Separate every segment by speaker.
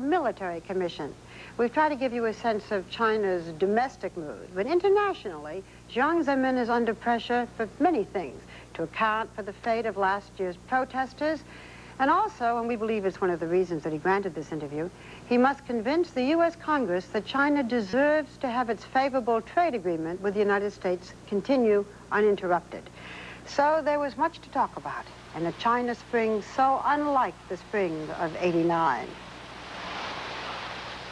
Speaker 1: military commission. We've tried to give you a sense of China's domestic mood, but internationally, Jiang Zemin is under pressure for many things, to account for the fate of last year's protesters, and also, and we believe it's one of the reasons that he granted this interview, he must convince the U.S. Congress that China deserves to have its favorable trade agreement with the United States continue uninterrupted. So there was much to talk about, and a China spring so unlike the spring of 89.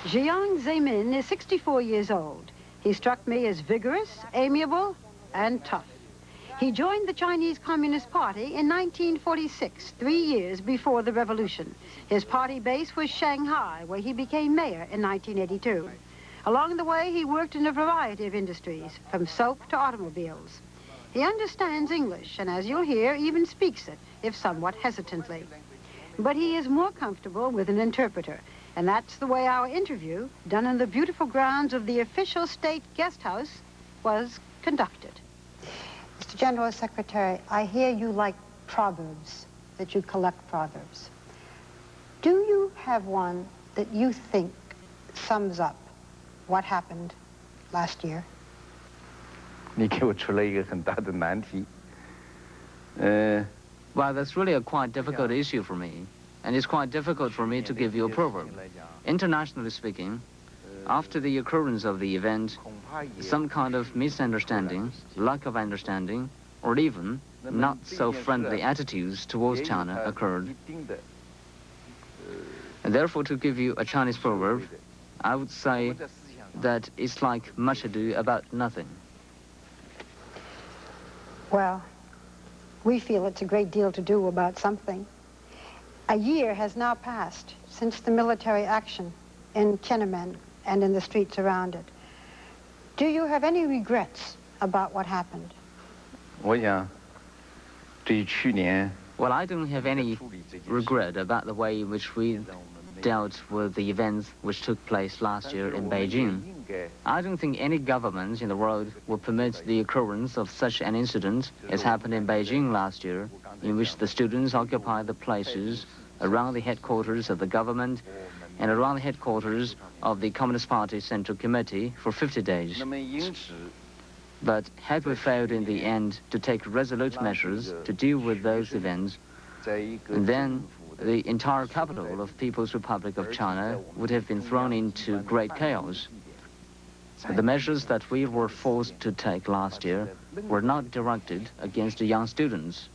Speaker 1: Jiang Zemin is 64 years old. He struck me as vigorous, amiable, and tough. He joined the Chinese Communist Party in 1946, three years before the revolution. His party base was Shanghai, where he became mayor in 1982. Along the way, he worked in a variety of industries, from soap to automobiles. He understands English, and as you'll hear, even speaks it, if somewhat hesitantly. But he is more comfortable with an interpreter, and that's the way our interview, done in the beautiful grounds of the official state guest house, was conducted. Mr. General Secretary, I hear you like proverbs, that you collect proverbs. Do you have one that you think sums up what happened last year?
Speaker 2: 你给我出了一个很大的难题。呃。
Speaker 3: Well, that's really a quite difficult issue for me and it's quite difficult for me to give you a proverb. Internationally speaking, after the occurrence of the event, some kind of misunderstanding, lack of understanding, or even not so friendly attitudes towards China occurred. And therefore, to give you a Chinese proverb, I would say that it's like much ado about nothing.
Speaker 1: Well, we feel it's a great deal to do about something. A year has now passed since the military action in Tiananmen and in the streets around it. Do you have any regrets about what happened?
Speaker 3: Well, I don't have any regret about the way in which we dealt with the events which took place last year in Beijing. I don't think any government in the world will permit the occurrence of such an incident as happened in Beijing last year in which the students occupy the places around the headquarters of the government and around the headquarters of the Communist Party Central Committee for 50 days. But had we failed in the end to take resolute measures to deal with those events, then the entire capital of People's Republic of China would have been thrown into great chaos. The measures that we were forced to take last year were not directed against the young students.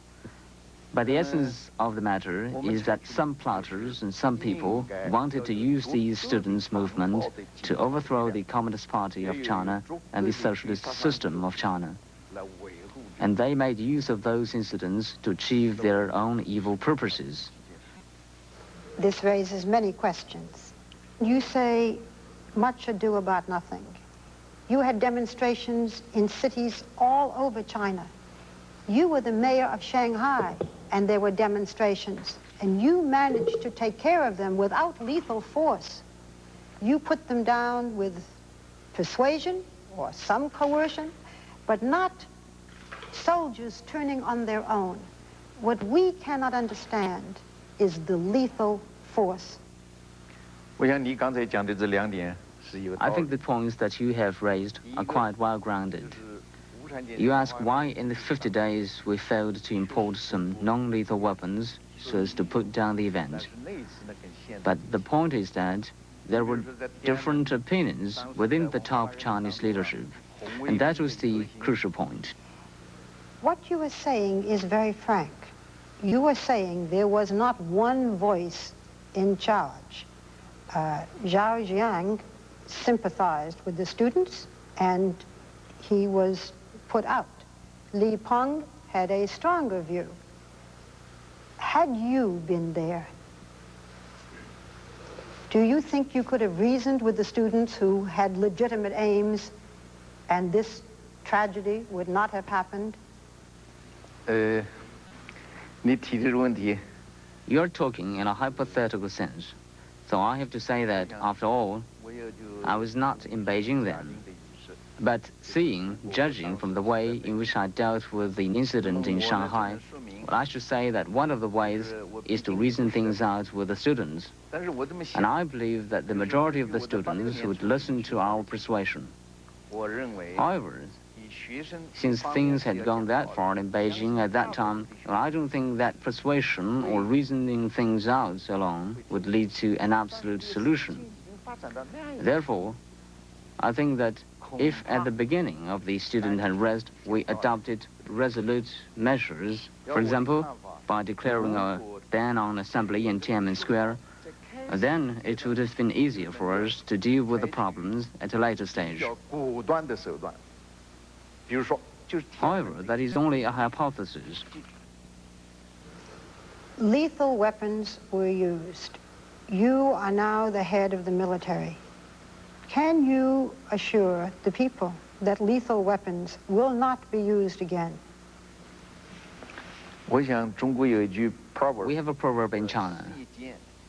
Speaker 3: But the essence of the matter is that some plotters and some people wanted to use the students' movement to overthrow the Communist Party of China and the socialist system of China. And they made use of those incidents to achieve their own evil purposes.
Speaker 1: This raises many questions. You say much ado about nothing. You had demonstrations in cities all over China. You were the mayor of Shanghai, and there were demonstrations, and you managed to take care of them without lethal force. You put them down with persuasion or some coercion, but not soldiers turning on their own. What we cannot understand is the lethal force.
Speaker 3: I think the points that you have raised are quite well-grounded. You ask why in the 50 days we failed to import some non-lethal weapons so as to put down the event. But the point is that there were different opinions within the top Chinese leadership, and that was the crucial point.
Speaker 1: What you were saying is very frank. You were saying there was not one voice in charge. Uh, Zhao Ziyang sympathized with the students and he was put out. Li Peng had a stronger view. Had you been there, do you think you could have reasoned with the students who had legitimate aims and this tragedy would not have happened?
Speaker 3: Uh, You're talking in a hypothetical sense. So I have to say that, after all, I was not in Beijing then. But seeing, judging from the way in which I dealt with the incident in Shanghai, well, I should say that one of the ways is to reason things out with the students. And I believe that the majority of the students would listen to our persuasion. However, since things had gone that far in Beijing at that time, I don't think that persuasion or reasoning things out alone would lead to an absolute solution. Therefore, I think that if at the beginning of the student unrest we adopted resolute measures, for example, by declaring a ban on assembly in Tiananmen Square, then it would have been easier for us to deal with the problems at a later stage. However, that is only a hypothesis.
Speaker 1: Lethal weapons were used. You are now the head of the military. Can you assure the people that lethal weapons will not be used again?
Speaker 2: We have
Speaker 3: a proverb in China,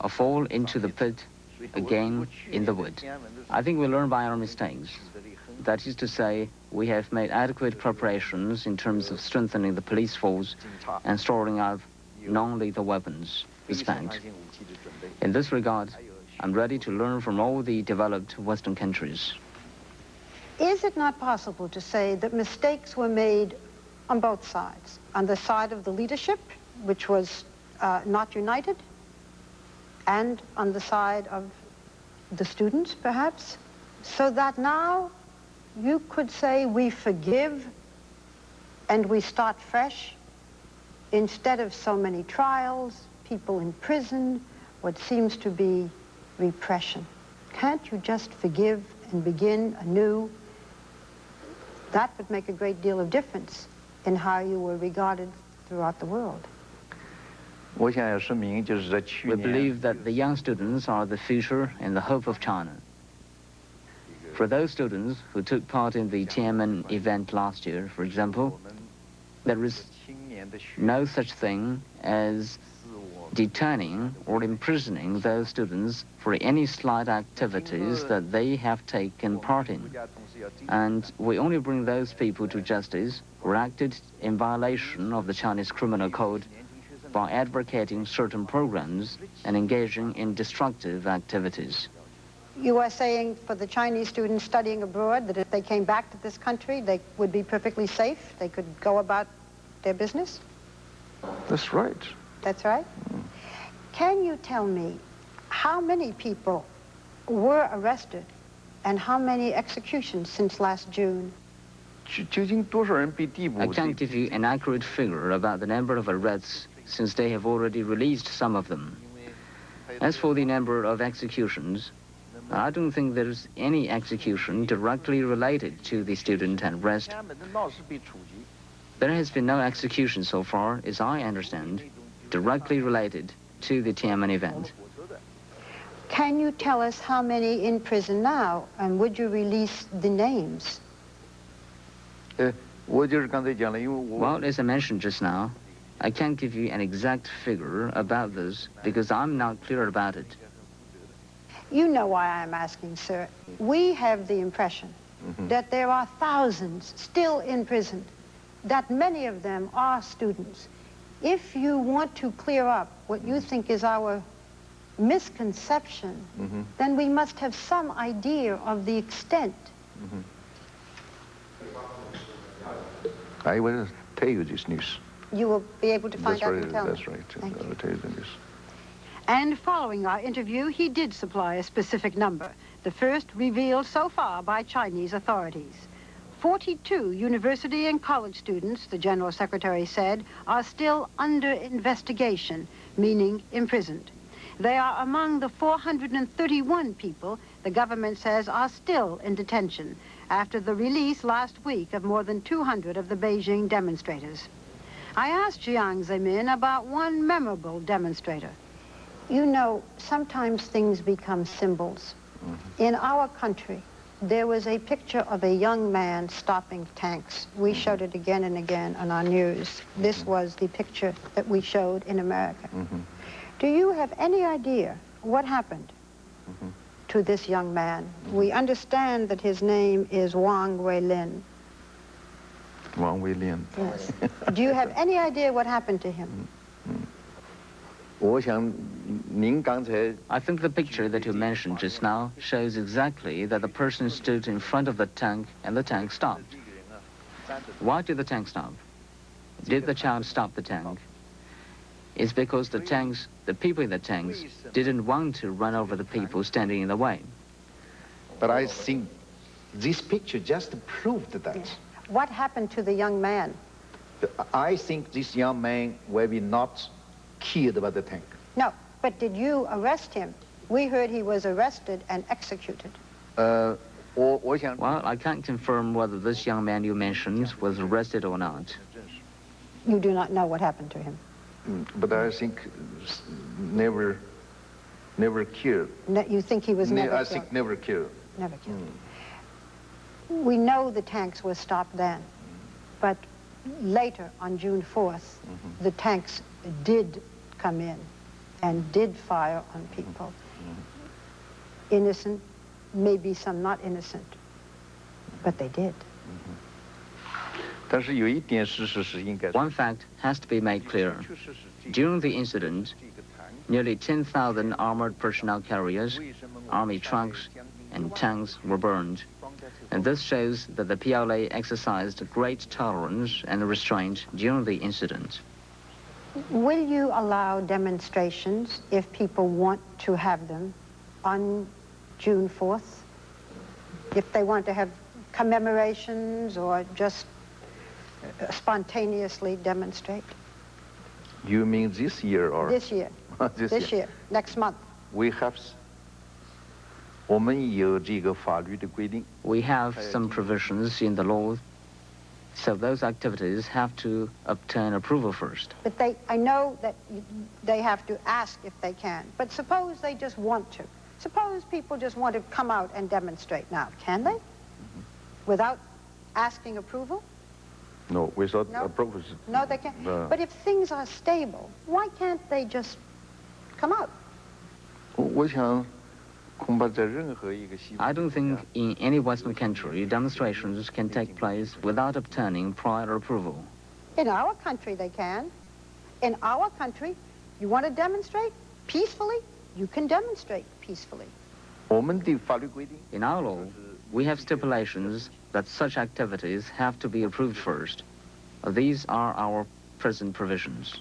Speaker 3: a fall into the pit, again in the wood. I think we learn by our mistakes. That is to say, we have made adequate preparations in terms of strengthening the police force and storing up non-lethal weapons spent. In this regard, I'm ready to learn from all the developed Western countries.
Speaker 1: Is it not possible to say that mistakes were made on both sides? On the side of the leadership, which was uh, not united, and on the side of the students, perhaps? So that now you could say we forgive and we start fresh instead of so many trials, people in prison, what seems to be repression. Can't you just forgive and begin anew? That would make a great deal of difference in how you were regarded throughout the world.
Speaker 3: We believe that the young students are the future and the hope of China. For those students who took part in the Tiananmen event last year, for example, there is no such thing as detaining or imprisoning those students for any slight activities that they have taken part in. And we only bring those people to justice who acted in violation of the Chinese Criminal Code by advocating certain programs and engaging in destructive activities.
Speaker 1: You are saying for the Chinese students studying abroad that if they came back to this country, they would be perfectly safe? They could go about their business?
Speaker 2: That's right.
Speaker 1: That's right? Mm. Can you tell me how many people were arrested and how many executions since last June?
Speaker 3: I can't give you an accurate figure about the number of arrests since they have already released some of them. As for the number of executions, I don't think there's any execution directly related to the student unrest. There has been no execution so far, as I understand, directly related to the Tiananmen event.
Speaker 1: Can you tell us how many in prison now, and would you release the names?
Speaker 3: Uh, well, as I mentioned just now, I can't give you an exact figure about this because I'm not clear about it.
Speaker 1: You know why I'm asking, sir. We have the impression mm -hmm. that there are thousands still in prison, that many of them are students. If you want to clear up what you think is our misconception, mm -hmm. then we must have some idea of the extent. Mm -hmm.
Speaker 2: I will tell you this news.
Speaker 1: You will be able to find
Speaker 2: that's
Speaker 1: out
Speaker 2: right,
Speaker 1: and tell
Speaker 2: That's
Speaker 1: me.
Speaker 2: right. I will tell you the news.
Speaker 1: And following our interview, he did supply a specific number, the first revealed so far by Chinese authorities. 42 university and college students, the General Secretary said, are still under investigation, meaning imprisoned. They are among the 431 people the government says are still in detention after the release last week of more than 200 of the Beijing demonstrators. I asked Jiang Zemin about one memorable demonstrator. You know, sometimes things become symbols. Mm -hmm. In our country, there was a picture of a young man stopping tanks. We mm -hmm. showed it again and again on our news. Mm -hmm. This was the picture that we showed in America. Mm-hmm. Do you have any idea what happened mm-hmm. to this young man? We understand that his name is Wang Weilin.
Speaker 2: Wang Weilin.
Speaker 1: Yes. Do you have any idea what happened to him?
Speaker 3: I think the picture that you mentioned just now shows exactly that the person stood in front of the tank and the tank stopped. Why did the tank stop? Did the child stop the tank? It's because the tanks, the people in the tanks, didn't want to run over the people standing in the way.
Speaker 4: But I think this picture just proved that.
Speaker 1: What happened to the young man?
Speaker 4: I think this young man will be not killed about the tank.
Speaker 1: No, but did you arrest him? We heard he was arrested and executed.
Speaker 2: Uh,
Speaker 3: well, I can't confirm whether this young man you mentioned was arrested or not.
Speaker 1: You do not know what happened to him?
Speaker 2: Mm, but I think never, never killed.
Speaker 1: Ne you think he was
Speaker 2: ne
Speaker 1: never
Speaker 2: I
Speaker 1: killed?
Speaker 2: I think never killed.
Speaker 1: Never killed. Mm. We know the tanks were stopped then, but later on June 4th, mm -hmm. the tanks did come in and did fire on people. Mm-hmm. Innocent, maybe some not innocent, but they did.
Speaker 2: Mm-hmm.
Speaker 3: One fact has to be made clear. During the incident, nearly 10,000 armored personnel carriers, army trucks, and tanks were burned. And this shows that the PLA exercised great tolerance and restraint during the incident.
Speaker 1: Will you allow demonstrations if people want to have them on June 4th? If they want to have commemorations or just uh, spontaneously demonstrate?
Speaker 2: You mean this year or
Speaker 1: This year,
Speaker 2: this,
Speaker 1: this year, next month.
Speaker 2: We have. s- 我们有这个法律的规定，
Speaker 3: We have some provisions in the law, so those activities have to obtain approval first.
Speaker 1: But they, I know that they have to ask if they can. But suppose they just want to. Suppose people just want to come out and demonstrate now. Can they? Without asking approval?
Speaker 2: No, without
Speaker 1: No.
Speaker 2: approval.
Speaker 1: No, they can't.
Speaker 2: No.
Speaker 1: But if things are stable, why can't they just come out?
Speaker 2: 我我
Speaker 3: I don't think in any Western country demonstrations can take place without obtaining prior approval.
Speaker 1: In our country they can. In our country, you want to demonstrate peacefully, you can demonstrate peacefully.
Speaker 3: In our law, we have stipulations that such activities have to be approved first. These are our present provisions.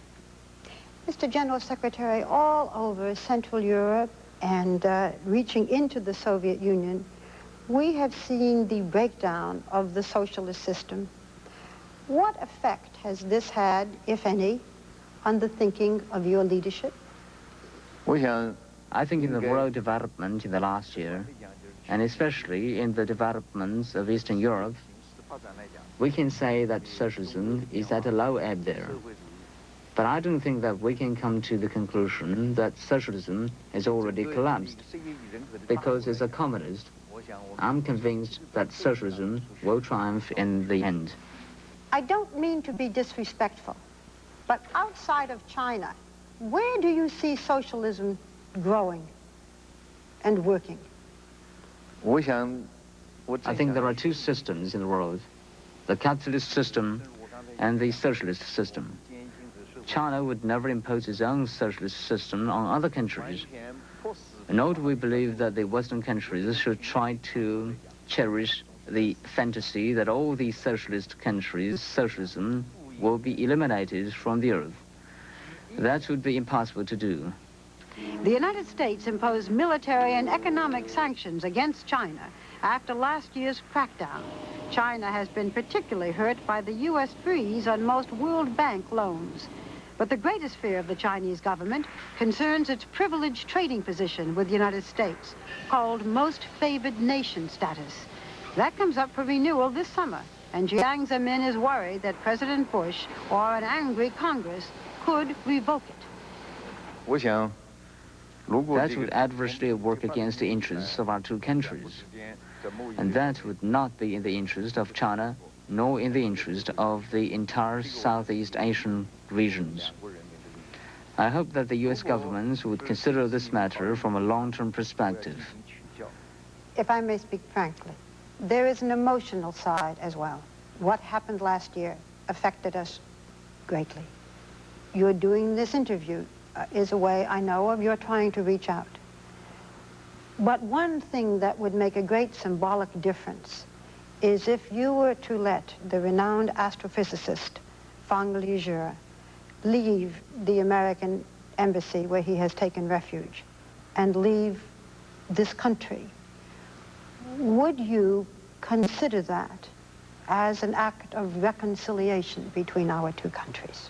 Speaker 1: Mr. General Secretary, all over Central Europe, and uh, reaching into the Soviet Union, we have seen the breakdown of the socialist system. What effect has this had, if any, on the thinking of your leadership?
Speaker 2: 我想
Speaker 3: I think in the world development in the last year, and especially in the developments of Eastern Europe, we can say that socialism is at a low ebb there. But I don't think that we can come to the conclusion that socialism has already collapsed, because as a communist, I'm convinced that socialism will triumph in the end.
Speaker 1: I don't mean to be disrespectful, but outside of China, where do you see socialism growing and working?
Speaker 3: I think there are two systems in the world, the capitalist system and the socialist system. China would never impose its own socialist system on other countries. Nor do we believe that the Western countries should try to cherish the fantasy that all these socialist countries' socialism will be eliminated from the earth. That would be impossible to do.
Speaker 1: The United States imposed military and economic sanctions against China after last year's crackdown. China has been particularly hurt by the U.S. freeze on most World Bank loans. But the greatest fear of the Chinese government concerns its privileged trading position with the United States, called most favored nation status. That comes up for renewal this summer, and Jiang Zemin is worried that President Bush or an angry Congress could revoke it.
Speaker 3: That would adversely work against the interests of our two countries, and that would not be in the interest of China, nor in the interest of the entire Southeast Asian regions. I hope that the U.S. government would consider this matter from a long-term perspective.
Speaker 1: if I may speak frankly, there is an emotional side as well. What happened last year affected us greatly. You're doing this interview uh, is a way I know of you're trying to reach out. But one thing that would make a great symbolic difference is if you were to let the renowned astrophysicist Fang Lizhi leave the American embassy where he has taken refuge and leave this country, would you consider that as an act of reconciliation between our two countries?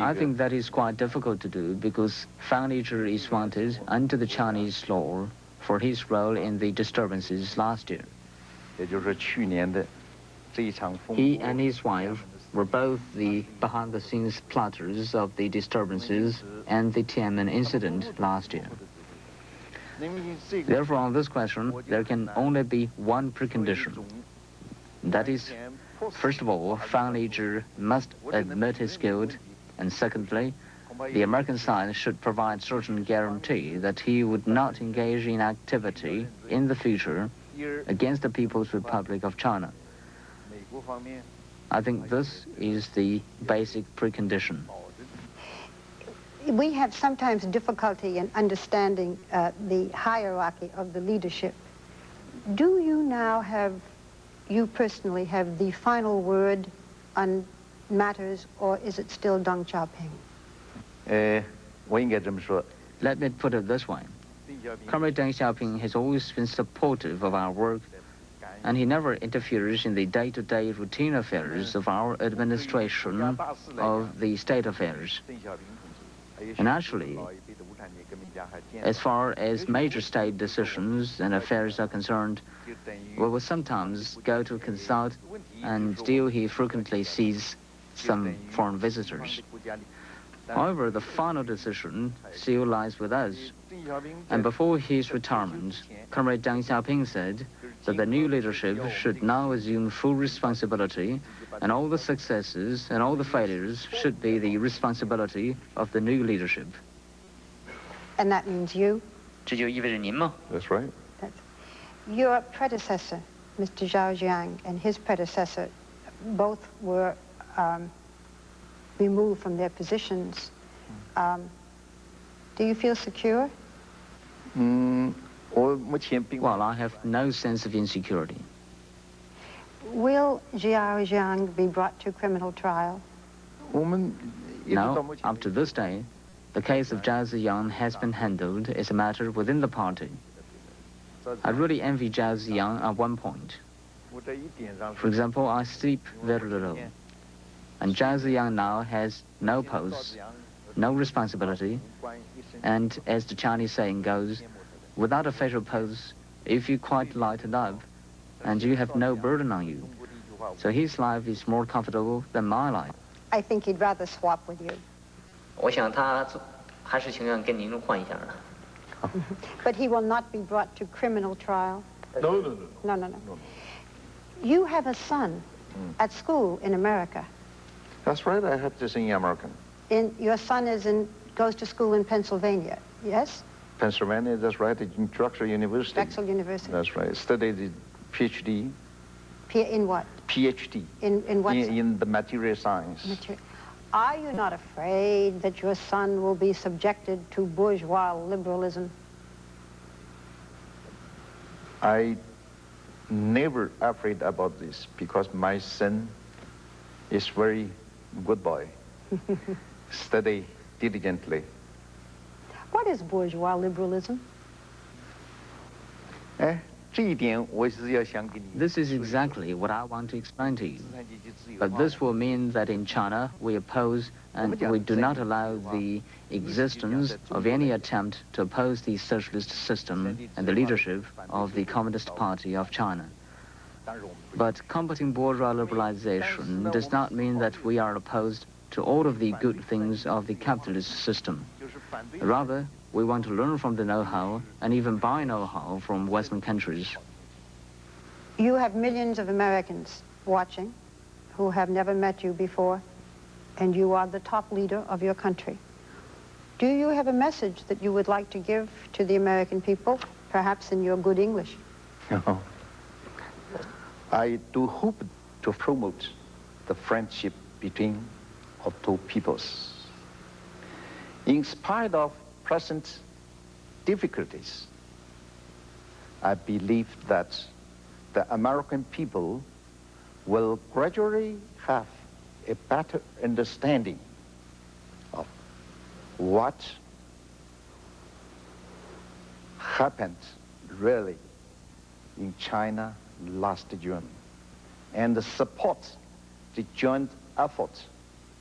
Speaker 3: I think that is quite difficult to do because Fang Lizhi is wanted under the Chinese law for his role in the disturbances last year. He and his wife were both the behind-the-scenes plotters of the disturbances and the Tiananmen incident last year. Therefore, on this question, there can only be one precondition. That is, First of all, Fang Lizhi must admit his guilt, and secondly, the American side should provide certain guarantee that he would not engage in activity in the future against the People's Republic of China. I think this is the basic precondition.
Speaker 1: We have sometimes difficulty in understanding uh, the hierarchy of the leadership. Do you now have you personally have the final word on matters, or is it still Deng Xiaoping?
Speaker 2: Uh,
Speaker 3: Let me put it this way. Comrade Deng Xiaoping has always been supportive of our work, and he never interferes in the day-to-day -day routine affairs of our administration of the state affairs. And actually, as far as major state decisions and affairs are concerned, we will sometimes go to consult, and still he frequently sees some foreign visitors. However, the final decision still lies with us. And before his retirement, Comrade Deng Xiaoping said that the new leadership should now assume full responsibility and all the successes and all the failures should be the responsibility of the new leadership.
Speaker 1: And that means you?
Speaker 2: That's right. That's,
Speaker 1: your predecessor, Mr. Zhao Ziyang, and his predecessor, both were um, removed from their positions. Um, do you feel secure?
Speaker 3: Mm, well, I have no sense of insecurity.
Speaker 1: Will Zhao Ziyang be brought to criminal trial?
Speaker 3: No, up to this day, the case of Zhao Ziyang has been handled as a matter within the party. I really envy Zhao Ziyang at one point. For example, I sleep very little. And Zhao Ziyang now has no post, no responsibility, and as the Chinese saying goes, without a official post, if you quite light it up, and you have no burden on you. So his life is more comfortable than my life.
Speaker 1: I think he'd rather swap with you. But he will not be brought to criminal trial.
Speaker 2: No, no, no.
Speaker 1: No, no, no. You have a son mm. at school in America.
Speaker 2: That's right. I have this in American.
Speaker 1: In your son is in goes to school in Pennsylvania. Yes.
Speaker 2: Pennsylvania. That's right. In Drexel University.
Speaker 1: Drexel University.
Speaker 2: That's right. Studied the PhD.
Speaker 1: P in what?
Speaker 2: PhD.
Speaker 1: In, in what?
Speaker 2: In, in the material science.
Speaker 1: Material. Are you not afraid that your son will be subjected to bourgeois liberalism?
Speaker 2: I never afraid about this because my son is very good boy. Study diligently.
Speaker 1: What is bourgeois liberalism?
Speaker 2: Eh?
Speaker 3: This is exactly what I want to explain to you. But this will mean that in China we oppose and we do not allow the existence of any attempt to oppose the socialist system and the leadership of the Communist Party of China. But combating bourgeois liberalization does not mean that we are opposed to all of the good things of the capitalist system. Rather, we want to learn from the know-how and even buy know-how from Western countries.
Speaker 1: You have millions of Americans watching who have never met you before, and you are the top leader of your country. Do you have a message that you would like to give to the American people, perhaps in your good English?
Speaker 2: No. I do hope to promote the friendship between our two peoples. In spite of present difficulties, I believe that the American people will gradually have a better understanding of what happened really in China last June and the support the joint effort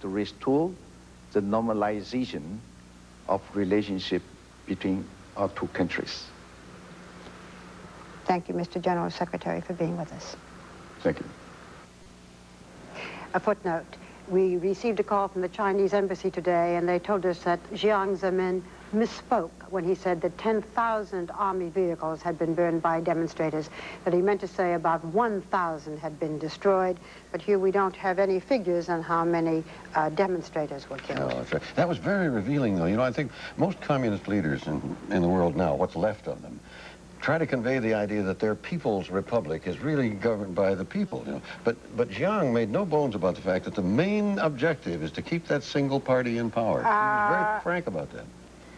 Speaker 2: to restore the normalization of relationship between our two countries.
Speaker 1: Thank you, Mr. General Secretary, for being with us.
Speaker 2: Thank you.
Speaker 1: A footnote. We received a call from the Chinese embassy today, and they told us that Jiang Zemin misspoke when he said that 10,000 army vehicles had been burned by demonstrators, that he meant to say about 1,000 had been destroyed. But here we don't have any figures on how many uh, demonstrators were killed.
Speaker 5: No, right. That was very revealing, though. You know, I think most communist leaders in, in the world now, what's left of them, try to convey the idea that their people's republic is really governed by the people, you know. But, but Jiang made no bones about the fact that the main objective is to keep that single party in power. he was very
Speaker 1: Uh,
Speaker 5: frank about that.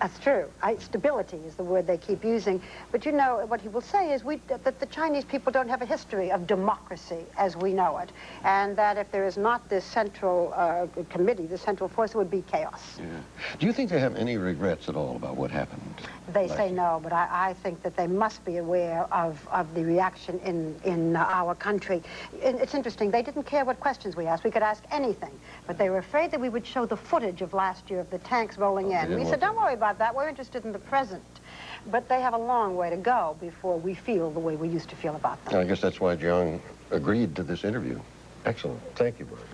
Speaker 1: That's true. I, stability is the word they keep using. But you know, what he will say is we, that, the Chinese people don't have a history of democracy as we know it. And that if there is not this central uh, committee, this central force, it would be chaos.
Speaker 5: Yeah. Do you think they have any regrets at all about what happened?
Speaker 1: They say
Speaker 5: year?
Speaker 1: no, but I, I think that they must be aware of, of the reaction in, in our country. And it's interesting, they didn't care what questions we asked. We could ask anything. But they were afraid that we would show the footage of last year of the tanks rolling
Speaker 5: Oh,
Speaker 1: in. We said, don't worry about that. We're interested in the present. But they have a long way to go before we feel the way we used to feel about them.
Speaker 5: I guess that's why Jiang agreed to this interview. Excellent. Thank you, Barbara.